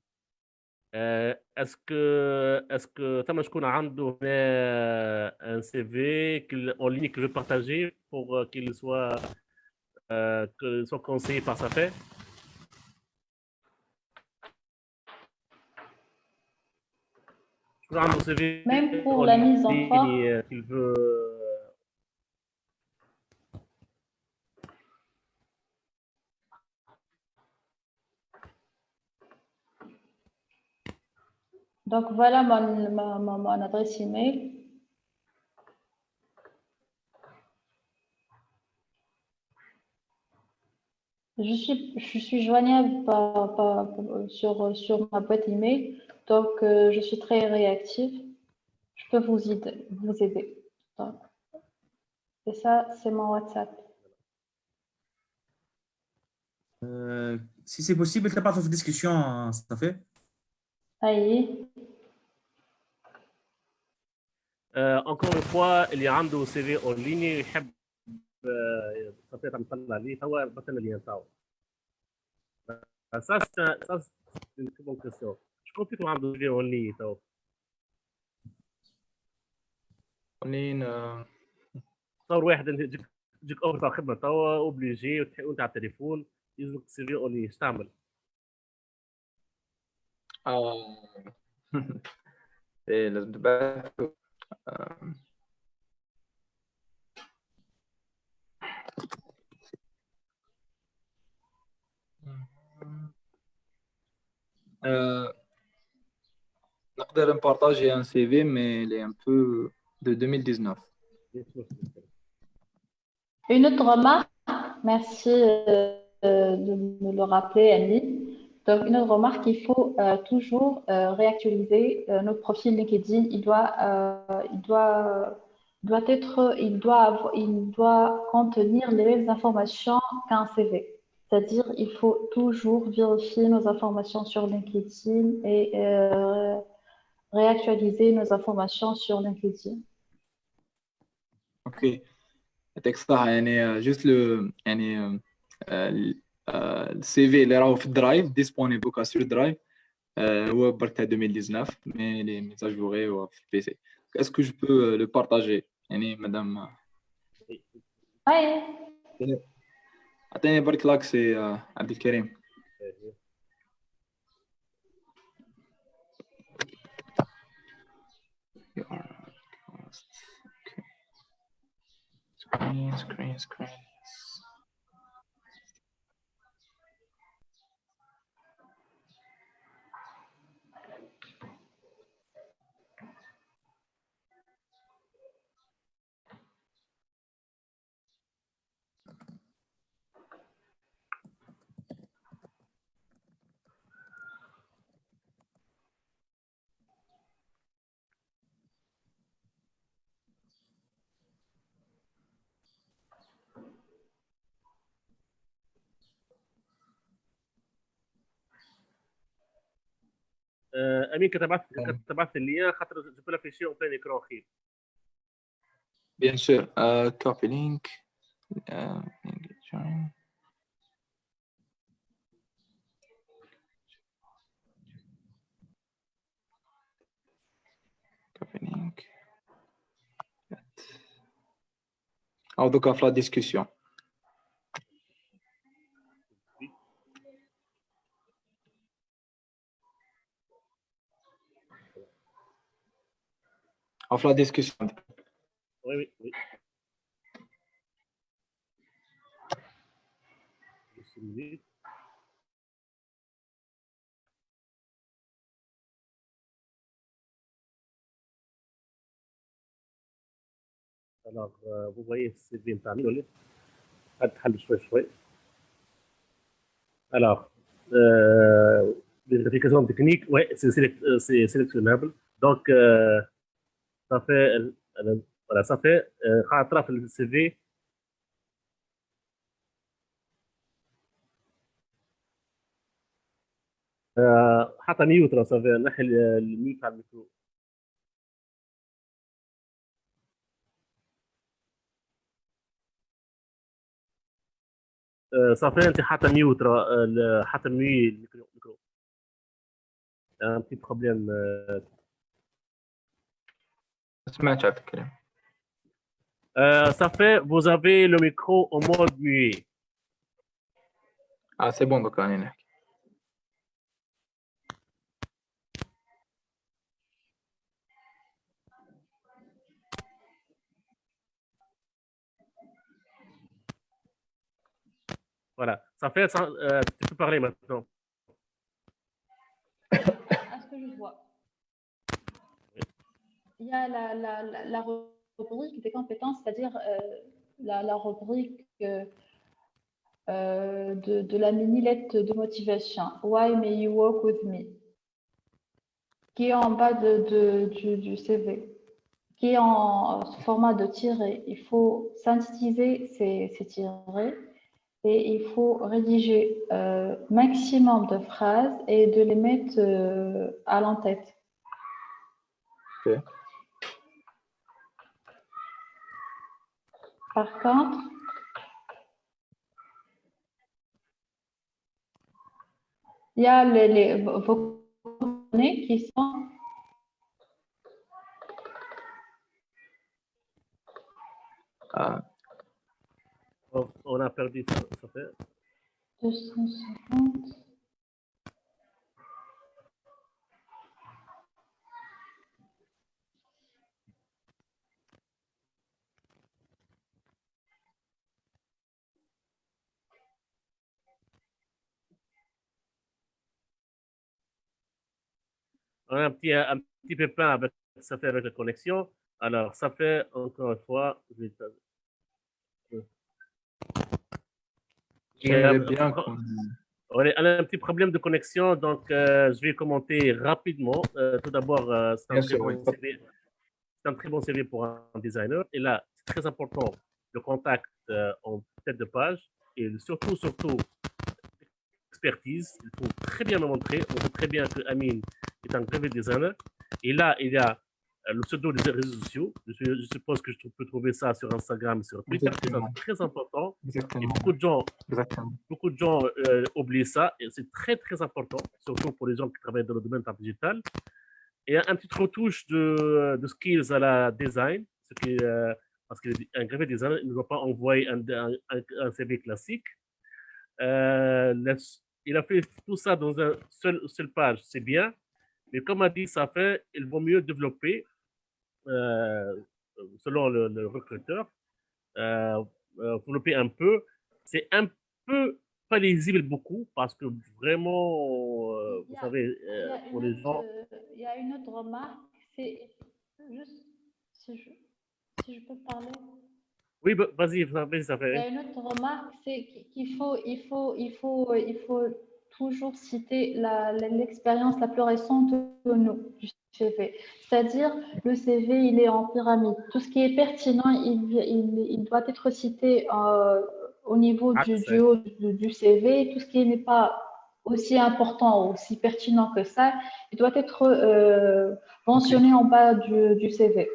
Euh, est-ce que est-ce que Tamashkoun a un euh, CV en ligne que je partager pour qu'il soit euh, soit conseillé par sa paix? Même pour la mise en forme. Donc voilà mon, adresse email. Je suis, je suis joignable sur, sur ma boîte email, donc euh, je suis très réactive. Je peux vous aider. Et ça, c'est mon WhatsApp. Euh, si c'est possible, tu pas de discussion, ça fait اي انكور فوا اللي عنده سي في اون ليني يحب خطيطه مطلع ليه توا بعث لنا لين توا أساس أساس بون كيسيون شكون فيكم عنده سي في اون لين توا اون لين تصور واحد تجيك اوفر تاع خدمه توا اوبليجي وانت على التليفون يلزمك سي في اون لين تعمل؟ تعمل؟ آه، ايه لازم تبعث آه، آه، نقدر نبارطاجي ان سي في مي لي ان بو دو 2019 Une autre remarque, merci euh, de me le rappeler, Annie. Donc, une autre remarque, il faut euh, toujours euh, réactualiser euh, notre profil LinkedIn. Il doit, il doit, doit être, il doit, avoir, il doit contenir les mêmes informations qu'un CV. C'est-à-dire, il faut toujours vérifier nos informations sur LinkedIn et réactualiser nos informations sur LinkedIn. Ok. Texte, Juste le, يعني جوست لو يعني السي في اللي راهو في الدرايف ديسبونيبل كا سور درايف هو برك تاع 2019 مي لي ميزاجوري هو في البي سي اسكو جو بو لو بارطاجي يعني مادام Ouais. عطيني برك لاكسي آه، عبد الكريم You are lost. Okay. Screen, screen, screen. آه، أمين كتبعث كتبعث لي خاطر جو في شيء اون ايكرون خير بيان سور كوبي لينك أو دوكا في لا ديسكسيون auf la discussion. Oui, oui, oui. Alors, euh, vous voyez, c'est bien parmi nous. Alors, euh, les vérifications techniques, oui, euh, c'est sélectionnable. Donc, euh, صافي ولا صافي خاطره في السي في حتى نيوترا صافي نحي الميوت على الميكرو. آه، صافي انت حتى نيوترا حتى ميوت الميكرو الميكرو ان بروبليم Euh, ça fait, vous avez le micro en mode muet. Ah, c'est bon, donc on est. Voilà, ça fait, ça, euh, tu peux parler maintenant. (coughs) Est-ce que je vois? Il y a la, la, la, rubrique des compétences, c'est-à-dire euh, la, rubrique euh, euh, de, la mini-lettre de motivation. Why may you work with me? Qui est en bas de, du, CV, qui est en format de tiré? Il faut synthétiser ces, ces et il faut rédiger euh, maximum de phrases et de les mettre à l'en-tête. Ok. Par contre, il y a les, les vos coordonnées qui sont on, on a perdu ça, ça fait 250. Un petit, un petit pépin avec ça fait avec la connexion. Alors, ça fait encore une fois. bien euh. On a un petit problème de connexion, donc euh, je vais commenter rapidement. Euh, tout d'abord, euh, c'est un, bon oui. Un très bon CV pour un designer. Et là, c'est très important le contact en tête de page et surtout, surtout, expertise. Il faut très bien me montrer. On voit très bien que Amine est un graphic designer. Et là, il y a euh, le pseudo des réseaux sociaux. Je, suppose que je peux trouver ça sur Instagram, sur Twitter. C'est très important. Et beaucoup de gens Exactement. beaucoup de gens euh, oublient ça et c'est très très important, surtout pour les gens qui travaillent dans le domaine digital. Et un petit retouche de, de skills à la design, ce qui, euh, parce qu'un graphic designer il ne doit pas envoyer un, un, CV classique. Euh, la- il a fait tout ça dans un seul, seule page, c'est bien, mais comme a dit ça fait, il vaut mieux développer, euh, selon le, le recruteur, euh, euh, développer un peu. C'est un peu pas lisible beaucoup parce que vraiment, euh, vous a- savez, pour les gens, autre, il y a une autre remarque, c'est juste si je, si je peux parler. oui, bah, vas-y, vas-y, ça Il y a fait. une autre remarque, c'est qu'il faut, il faut, il faut, il faut toujours citer la- l'expérience la, plus récente de nous du CV. C'est-à-dire, le CV, il est en pyramide. Tout ce qui est pertinent, il, il, il doit être cité euh, au niveau du, du haut du, du CV. Tout ce qui n'est pas aussi important, aussi pertinent que ça, il doit être euh, mentionné en bas du, du CV.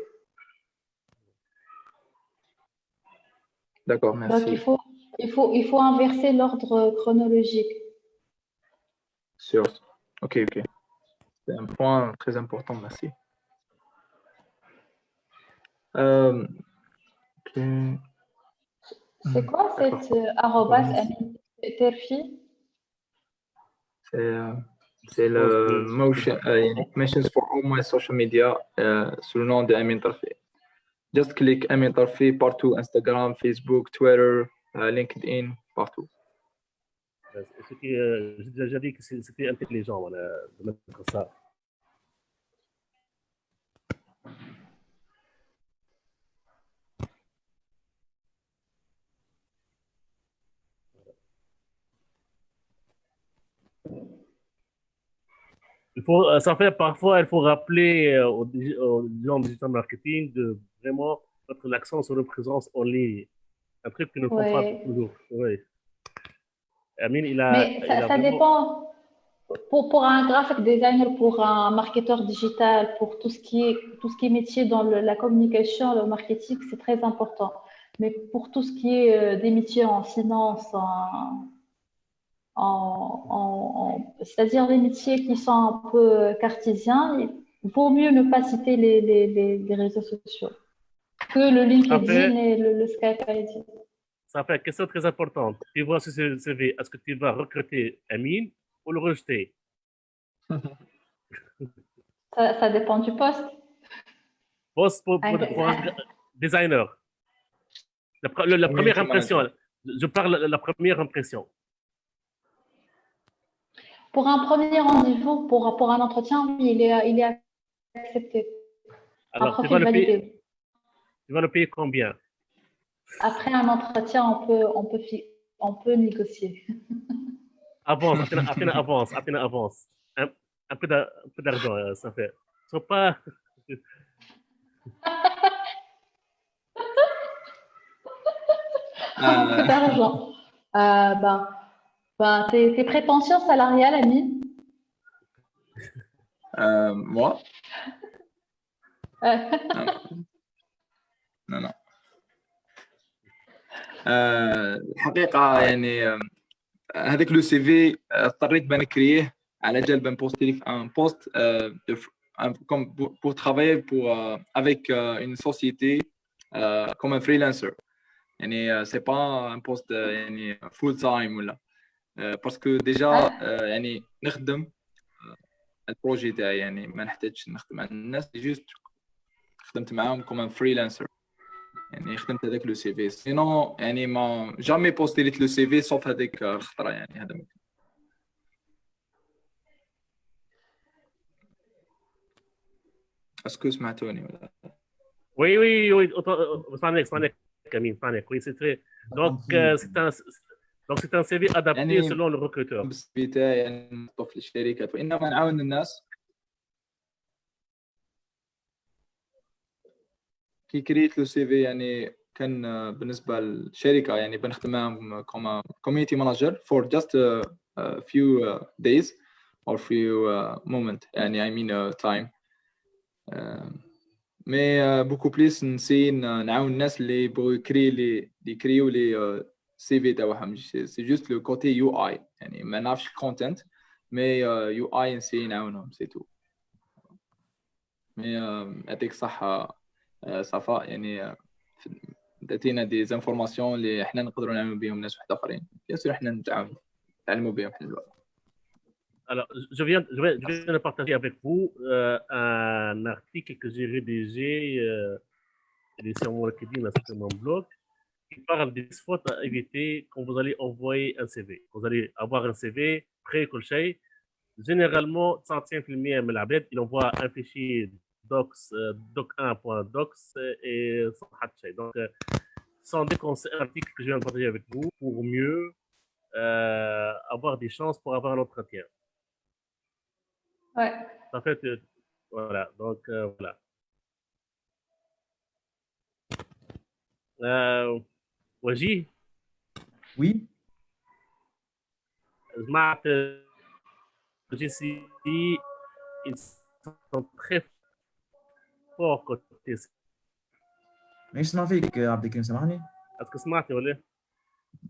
D'accord, Donc, merci. il faut, il faut, il faut inverser l'ordre chronologique. Sur... Ok, ok. C'est un point très important, merci. Euh... Okay. C'est quoi cette euh, arrobas Terfi? Euh, c'est le motion, uh, Mentions for all my social media uh, sous le nom de Amin Just click Amin Tarfi partout, Instagram, Facebook, Twitter, uh, LinkedIn, partout. Euh, J'ai déjà dit que c'est- c'était intelligent voilà, de mettre ça. Il faut, euh, ça fait parfois, il faut rappeler euh, aux, gens de digital marketing de vraiment mettre l'accent sur la présence en ligne. Un truc qu'ils ne font pas Ouais. toujours. Oui. Amine, il a. Mais il ça, a ça vraiment- dépend. Pour, pour un graphic designer, pour un marketeur digital, pour tout ce qui est, tout ce qui est métier dans le- la communication, le marketing, c'est très important. Mais pour tout ce qui est euh, des métiers en finance, en, en- en- en- c'est-à-dire les métiers qui sont un peu cartésiens, il vaut mieux ne pas citer les, les, les, les réseaux sociaux que le LinkedIn et le, le Skype. Ça fait une question très importante. Tu vois sur ce CV, est-ce que tu vas recruter Amine ou le rejeter? (laughs) Ça, ça dépend du poste. Poste pour, pour, Un- pour un designer. La, première impression. Je parle de la première impression. Pour un premier rendez-vous, pour, pour un entretien, oui, il est, il est accepté. Un Alors, tu vas, le payer, tu vas le payer combien? Après un entretien, on peut, on peut, on peut négocier. (laughs) Avance, à peine, à peine avance, à peine avance. Un, un peu d'argent, euh, ça fait. Sois pas. (laughs) Un peu d'argent. Euh, ben, ben, tes, tes prétentions salariales, Amine Euh, moi? Euh, (laughs) Non, non. الحقيقة يعني هذاك لو سي في اضطريت بان كريه على جال بان بوستي في ان بوست comme pour, pour travailler pour euh, avec euh, une société euh, comme un freelancer. يعني euh, c'est pas un poste euh, يعني full time ولا. Euh, parce que déjà euh, يعني نخدم آه، البروجي تاعي يعني ما نحتاجش نخدم مع الناس جوست خدمت معاهم كوم فريلانسر يعني خدمت هذاك لو سي في. سينو يعني ما جامي بوستيليت لو سي في صوف هذيك الخطره يعني هذا ممكن. اسكو سمعتوني ولا؟ وي وي وي صانع صانع كمين صانع وي سي تري دونك دونك سي ان سي في ادابتي سلون بس بتاعي يعني في الشركات يعني وإنما نعاون الناس. كي كريت لو سي في يعني كان بالنسبة للشركة يعني بنخدم معاهم كوم كوميونتي مانجر فور جاست uh, days or few uh, moment يعني mean uh, time. مي بوكو بليس نسي نعاون الناس اللي بغوا يكري لي يكريو لي سي في تاعهم. سي جوست لو كوتي يو اي يعني ما نعرفش الكونتنت مي يو اي نسي نعاونهم سي تو مي يعطيك آه، صفاء يعني آه، تعطينا دي زانفورماسيون اللي إحنا نقدروا نعلموا بهم ناس واحد اخرين بيان سور إحنا نتعاونوا نتعلموا بهم حنا الوقت Alors, je viens, je viens, je viens de partager avec vous euh, un article que j'ai rédigé, euh, sur mon LinkedIn, sur mon blog, qui parle des fautes à éviter quand vous allez envoyer un CV. Vous allez avoir un CV شيء. Généralement, 95% من العباد, il envoie un fichier docs, doc euh, 1.docs euh, et Donc, ce sont des que je viens de partager avec vous pour mieux euh, avoir des chances pour avoir l'entretien. Ouais. En fait, voilà. Donc, voilà. Euh, Waji Oui. Je m'appelle Jessie. Ils sont très forts côté. مش اسمع فيك يا عبد الكريم سامحني Est-ce que سمعتي ولا؟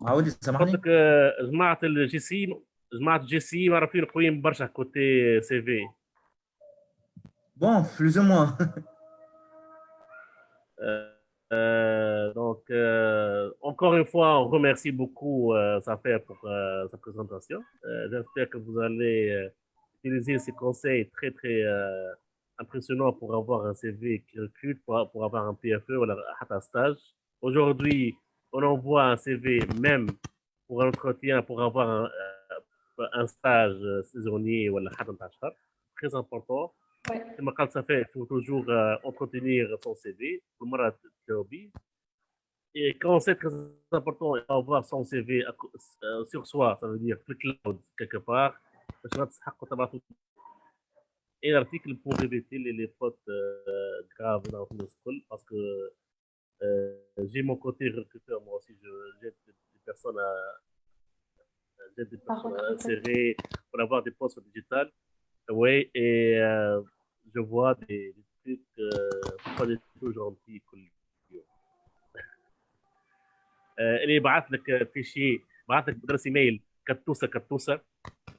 عاودي سامحني قلت لك آه، جماعة الجي سي جماعة الجي سي معروفين قويين برشا كوتي سي في. بون بلوز او موان (laughs) Euh, donc, euh, encore une fois, on remercie beaucoup euh, Safer pour euh, sa présentation. Euh, J'espère que vous allez euh, utiliser ces conseils très, très impressionnant pour avoir un CV qui recrute, pour, pour avoir un PFE ou un stage. Aujourd'hui, on envoie un CV même pour un entretien, pour avoir un, euh, un stage euh, saisonnier ou un stage très important. Ouais. Ça fait, il faut toujours euh, entretenir son CV, et quand c'est très important d'avoir son CV sur soi, ça veut dire le cloud quelque part, et l'article pour éviter les, les fautes euh, graves dans le school parce que euh, j'ai mon côté recruteur moi aussi je j'aide des des personnes à j'aide des Par personnes à recruteur. insérer pour avoir des postes digital oui et euh, je vois des, des trucs euh, pas du tout gentils كل يوم. آه، اللي يبعث لك في شيء بعث لك بدرس ايميل كتوسه كتوسه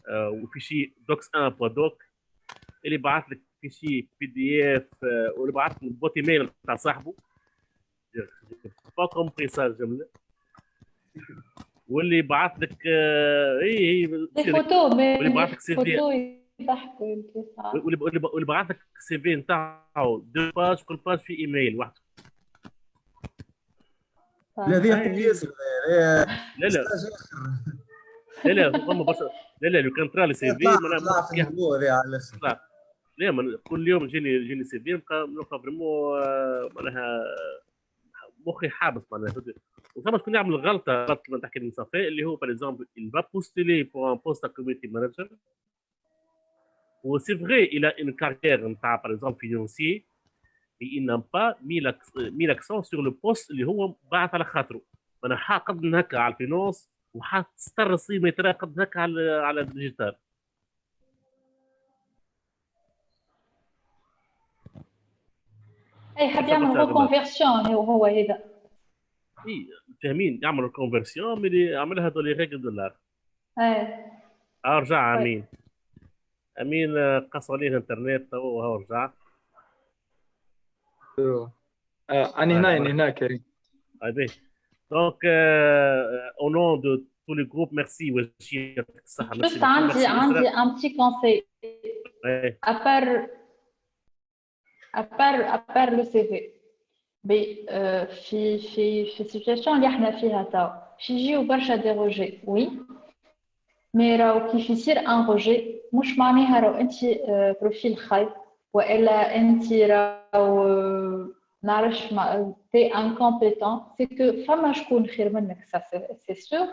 آه، وفي شيء دوكس 1 بوا دوك اللي بعث لك في شيء بي دي اف واللي بعث لك بوت إيميل تاع صاحبه با كومبري سا الجمله واللي بعث لك آه، اي هي تصير- فوتو واللي بعث لك سي في يضحكوا. واللي بعث لك السي في نتاعو دو باج كل باج في إيميل واحد. لا هذه ياسر لا لا. لا لا لا فما برشا. لا لا لو كان طرا لي سي في طلع طلع في النبوة هذه على الآخر كل يوم يجيني يجيني سي في نبقى نبقى فريمون آه، معناها مخي حابس معناها وثم شكون يعمل غلطة غلطة تحكي من صفاء اللي هو باغ اكزومبل va postuler pour un poste à community manager. و c'est vrai il a une نتاع mais il n'a pas mis l'ac- mis l'accent sur le poste اللي هو بعث على خاطره. أنا حا قد هكا على الفينانس وحتستر الصيمه ترى قد هكا على على الديجيتال. اي حاب يعمل ريكونفيرسيون هو هذا اي فاهمين يعمل ريكونفيرسيون ملي عملها دولي ريغل دولار إيه ارجع امين امين قص عليه الانترنت تو هو رجع أنا هنا أنا هنا كريم اي دونك أو نون دو tous les groupes, merci. Juste un petit conseil. À part ان بتي كونساي عندي ابار ابار ابار لو سي في بي آه، في في في السيتياسيون اللي احنا فيها توا باش يجيو برشا دي روجي وي مي راهو كيف يصير ان روجي مش معناها راهو انت آه، بروفيل خايب والا انت راهو آه، نعرفش ما تي انكومبيتون سي كو فما شكون خير منك سا سي سور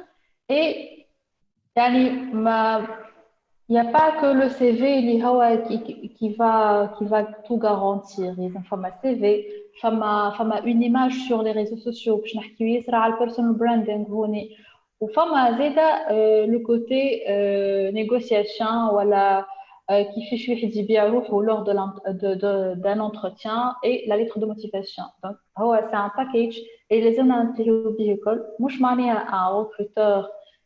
اي يعني ما Il n'y a pas que le CV qui, qui, va, qui va tout garantir. Il y a un CV, une image sur les réseaux sociaux, il y a le personal branding, ou le côté euh, négociation, voilà, euh, qui fait chouïdi bien lors d'un entretien, et la lettre de motivation. Donc, c'est un package, et les hommes à l'école, moi je m'en un recruteur.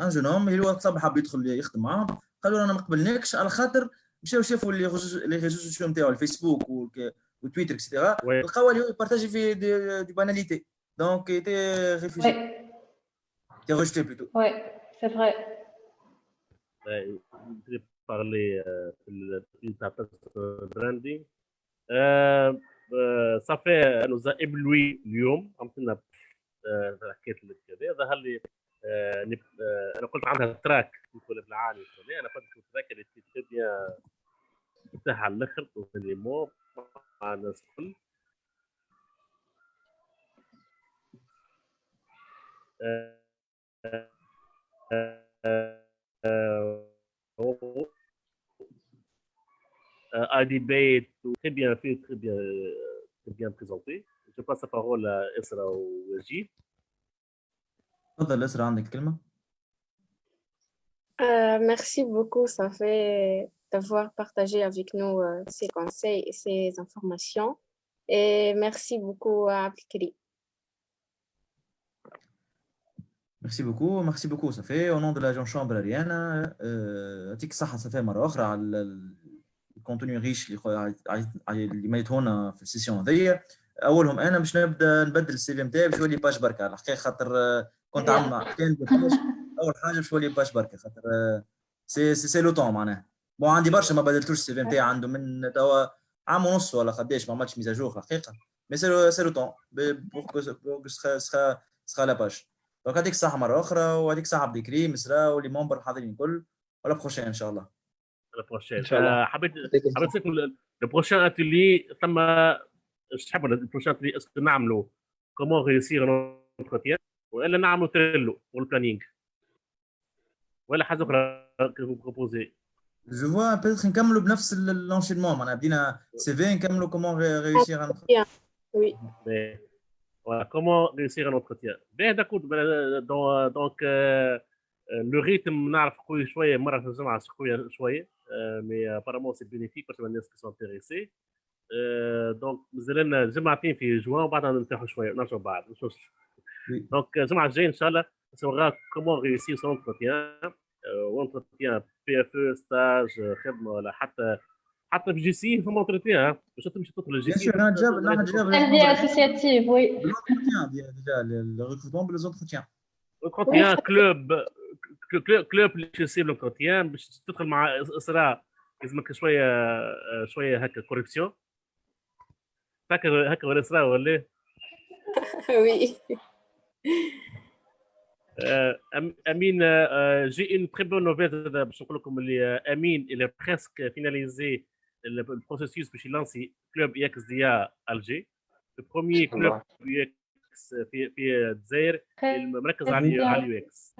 ان جون هوم اللي وقت حاب يدخل يخدم معاهم قالوا أنا ما قبلناكش على خاطر مشاو شافوا لي ريزو سوسيو نتاعو الفيسبوك وتويتر اكسترا لقاو اللي يبارتاجي في دي, دي باناليتي. دونك ايتي ريفوجي تي ريجيتي بلوتو وي. سي فري parler branding. صافي أنا زائب لوي اليوم حكيت ظهر لي أنا قلت عندها تراك نقول بالعالي أنا قلت التراك اللي تي بيان تاعها على الآخر لي مو مع الناس الكل un debate très bien fait, très bien, très bien présenté. Je passe la parole à Esra ou Wajid. تفضل اسرع عندك الكلمه Euh, merci beaucoup, ça fait d'avoir partagé avec nous euh, ces conseils et ces informations. Et merci beaucoup à Abdelkrim. ميرسي بوكو ميرسي بوكو صافي او نون دو لاجون شامبر اريانا يعطيك الصحه صافي مره اخرى على الكونتوني ريش اللي خو- عايز- عايز- اللي ميتونا في السيسيون هذيا اولهم انا باش نبدا نبدل السي في نتاعي باش يولي باش بركه على الحقيقه خاطر آه، كنت عامل مع كان أول حاجة باش يولي باش بركة؟ خاطر آه، سي سي سي لو طون معناها. بون عندي برشا ما بدلتوش السي في نتاعي عنده من توا عام ونص ولا قداش ما عملتش ميزاجور الحقيقة مي سي لو سي لو طون. بور سخا سخا سخا لا باج دونك يعطيك الصحه مرة أخرى ويعطيك الصحه عبد الكريم اسراء واللي ممبر الحاضرين الكل. ولا بروشين إن شاء الله. شاء الله. Euh, حبيت. حبيت prochain atelier ثم إيش تحب le prochain atelier اسكو نعملوا comment réussir un وإلا نعملوا تريلو والبلانينغ. ولا حاجة أخرى بروبوزي. جو فوا بيتر نكملوا بنفس لونشينمون معناها بدينا سي في نكملوا كومون ريوسيغ ان وي كومون ريوسيغ ان اونتروتيان باهي داكور دونك لو ريتم نعرف قوي شوية مره في الجمعه قويه شوية مي ابارامون سي بينيفيك برشا الناس كي سون انتيريسي دونك مازال لنا جمعتين في جوان وبعدها نرتاحوا شوية نرجعوا بعد نشوف Oui. Donc, je m'en Inch'Allah, ça saura comment réussir son entretien. وانترتيان بي اف أو ستاج خدمه ولا حتى حتى في جي سي فما انترتيان باش تمشي تدخل الجي سي أنا جاب أنا جاب تربيه اسوسياتيف وي الانترتيان ديال الريكروتمون بالانترتيان انترتيان كلوب كلوب اللي يصير لونتروتيان باش تدخل مع اسراء لازمك شوية شوية هكا كوريكسيون فاكر هكا ولا اسراء ولا وي امين جي اون تري بون nouvelle باش نقول لكم اللي امين إلى بريسك فيناليزي البروسيسوس باش يلانسي كلوب ياكس ديال الجي البروميي كلوب ياكس في في الجزائر مركز على على اليو إكس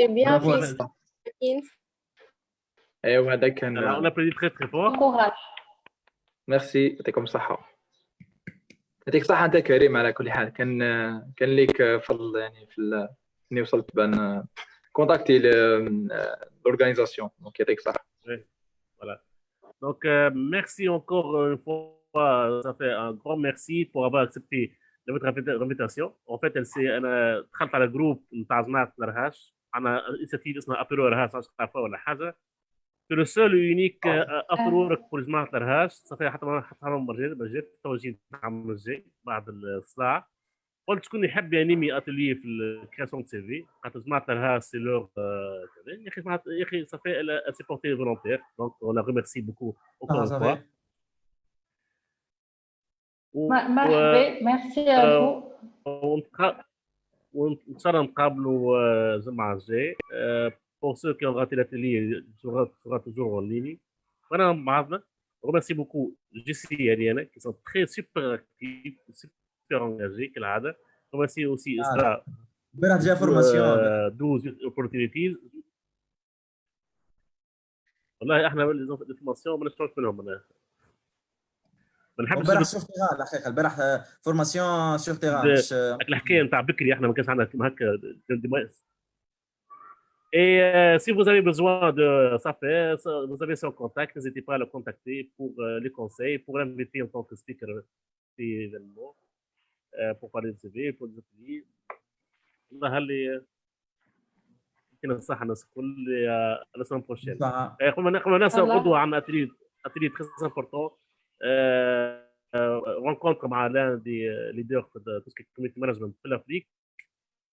سي بيان في ايوا هذا كان أنا بريدي تري تري فور ميرسي يعطيكم الصحه يعطيك الصحة أنت كريم على كل حال كان كان ليك فضل يعني في إني وصلت بأن كونتاكتي لورغانيزاسيون دونك يعطيك encore une fois. Ça fait un grand merci pour avoir accepté de votre invita- invitation. En fait, elle s'est أنا دخلت على جروب نتاع جماعة الرهاش أنا انيشيتيف اسمها أبرو رهاش مش تعرفها ولا حاجة. سو لو سول يونيك ابرورك فور ماتر هاش صافي حتى حتى لهم برجيت برجيت تو جيت العام الجاي بعد الصداع قلت شكون يحب يانيمي اتلي في الكريسون تي في قالت ما عطرها سي لور يا أخي يا أخي صافي سي بورتي فولونتير دونك ولا ريميرسي بوكو اوكور فوا مرحبا ميرسي ا ونتقابلوا الجمعه الجاي pour ceux qui ont raté l'atelier sera sera toujours en ligne voilà بعضنا remercie beaucoup JC et Ariana qui sont très super actifs super engagés كالعادة. remercie aussi Isra امبارح جا فورماسيون euh, 12 opportunities. والله إحنا الانفورماسيون ما نشتغلش منهم أنا. ما نحبش امبارح سور تيران الحقيقة البارح فورماسيون سور تيران الحكاية نتاع بكري إحنا ما كانش عندنا كيما هكا Et euh, si vous avez besoin de ça fait, ça- vous avez son contact, n'hésitez pas à le contacter pour euh, les conseils, pour l'inviter en tant que speaker في l'événement, euh, pour parler de CV, pour les ateliers. الله اللي يعطينا الصحة الناس الكل آه، la semaine prochaine. ساعة. Euh, comme on a, comme on a Voilà. غدوة عن atelier, atelier très important. Euh, euh, rencontre مع l'un des euh, leaders de tout ce qui est community management في l'Afrique.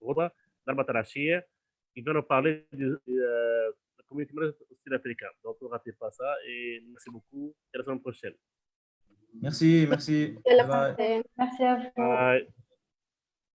غدوة ضربة العشية. qui va nous parler de euh, la communauté sud-africaine. Donc, ne ratez pas ça et merci beaucoup. À la semaine prochaine. Merci, merci. Merci à vous. Bye.